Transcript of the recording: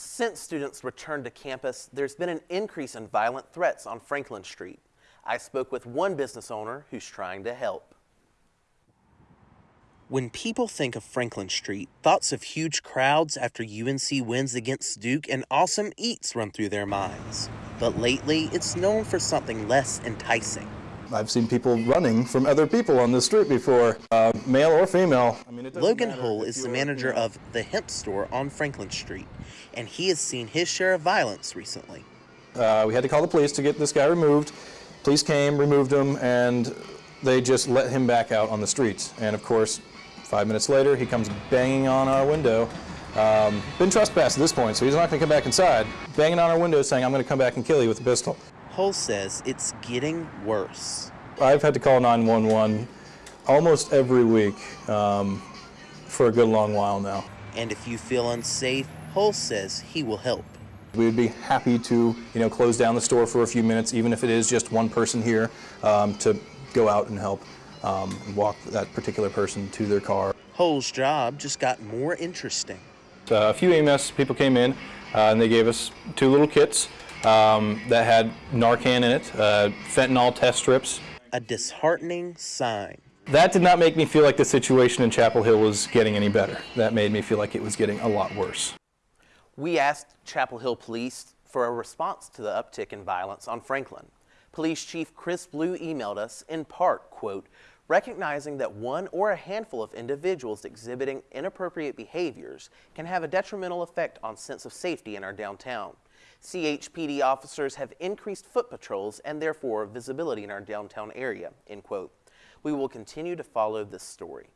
Since students returned to campus, there's been an increase in violent threats on Franklin Street. I spoke with one business owner who's trying to help. When people think of Franklin Street, thoughts of huge crowds after UNC wins against Duke and awesome eats run through their minds. But lately, it's known for something less enticing. I've seen people running from other people on the street before, uh, male or female. I mean, it Logan Hull is the manager of the Hemp Store on Franklin Street, and he has seen his share of violence recently. Uh, we had to call the police to get this guy removed. Police came, removed him, and they just let him back out on the streets. And of course, five minutes later, he comes banging on our window. Um, been trespassed at this point, so he's not going to come back inside. Banging on our window saying, I'm going to come back and kill you with a pistol. Hull says it's getting worse. I've had to call 911 almost every week um, for a good long while now. And if you feel unsafe, Hull says he will help. We would be happy to, you know, close down the store for a few minutes, even if it is just one person here, um, to go out and help um, and walk that particular person to their car. Hull's job just got more interesting. Uh, a few EMS people came in uh, and they gave us two little kits um, that had Narcan in it, uh, fentanyl test strips. A disheartening sign. That did not make me feel like the situation in Chapel Hill was getting any better. That made me feel like it was getting a lot worse. We asked Chapel Hill Police for a response to the uptick in violence on Franklin. Police Chief Chris Blue emailed us in part, quote, recognizing that one or a handful of individuals exhibiting inappropriate behaviors can have a detrimental effect on sense of safety in our downtown. CHPD officers have increased foot patrols and therefore visibility in our downtown area, end quote. We will continue to follow this story.